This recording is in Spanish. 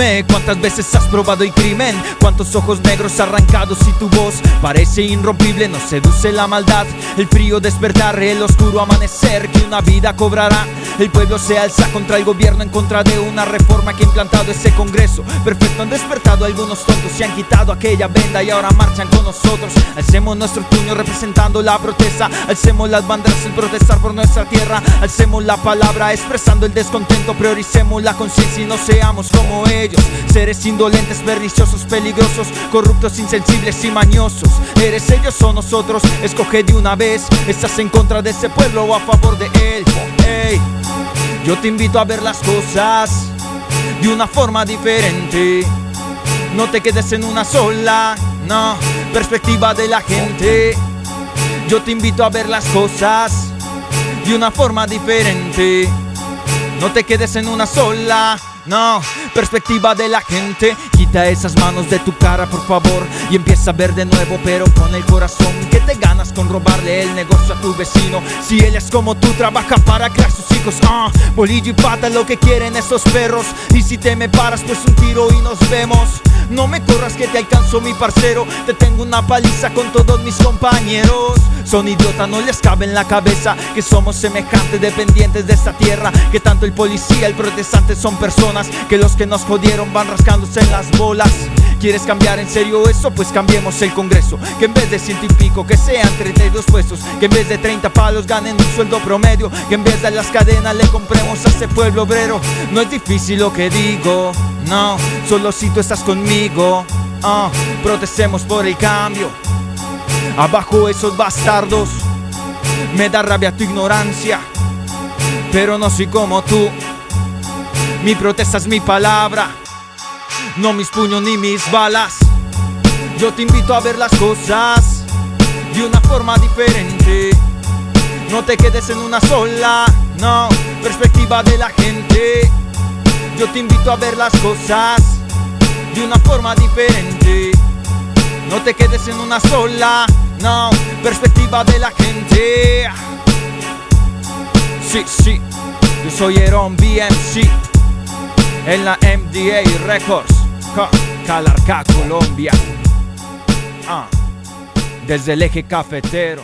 Cuántas veces has probado el crimen Cuántos ojos negros arrancados y tu voz Parece irrompible, nos seduce la maldad El frío despertar, el oscuro amanecer Que una vida cobrará El pueblo se alza contra el gobierno En contra de una reforma que ha implantado ese congreso. Perfecto, han despertado algunos tontos Se han quitado aquella venda y ahora marchan con nosotros. Alcemos nuestro puño representando la protesta. Alcemos las banderas en protestar por nuestra tierra. Alcemos la palabra expresando el descontento. Prioricemos la conciencia y no seamos como ellos. Seres indolentes, perniciosos, peligrosos Corruptos, insensibles y mañosos. Eres ellos o nosotros, escoge de una vez. ¿Estás en contra de ese pueblo o a favor de él? Hey, yo te invito a ver las cosas De una forma diferente. No te quedes en una sola, no Perspectiva de la gente. Yo te invito a ver las cosas De una forma diferente. No te quedes en una sola, no, perspectiva de la gente Quita esas manos de tu cara por favor Y empieza a ver de nuevo pero con el corazón Que te ganas con robarle el negocio a tu vecino. Si él es como tú trabaja para crear sus hijos. Ah, Bolillo y pata lo que quieren esos perros. Y si te me paras pues un tiro y nos vemos. No me corras que te alcanzo mi parcero. Te tengo una paliza con todos mis compañeros. Son idiotas, no les cabe en la cabeza Que somos semejantes dependientes de esta tierra. Que tanto el policía, el protestante son personas Que los que nos jodieron van rascándose en las ¿Quieres cambiar en serio eso? Pues cambiemos el congreso. Que en vez de ciento y pico que sean 32 puestos. Que en vez de 30 palos ganen un sueldo promedio. Que en vez de las cadenas le compremos a ese pueblo obrero. No es difícil lo que digo no, solo si tú estás conmigo uh, Protestemos por el cambio. Abajo esos bastardos Me da rabia tu ignorancia. Pero no soy como tú. Mi protesta es mi palabra No mis puños ni mis balas. Yo te invito a ver las cosas De una forma diferente. No te quedes en una sola No, perspectiva de la gente. Yo te invito a ver las cosas de una forma diferente. No te quedes en una sola, no, perspectiva de la gente. Sí, sí, yo soy Eron BMC En la MDA Records Calarca, Colombia. Ah, Desde el eje cafetero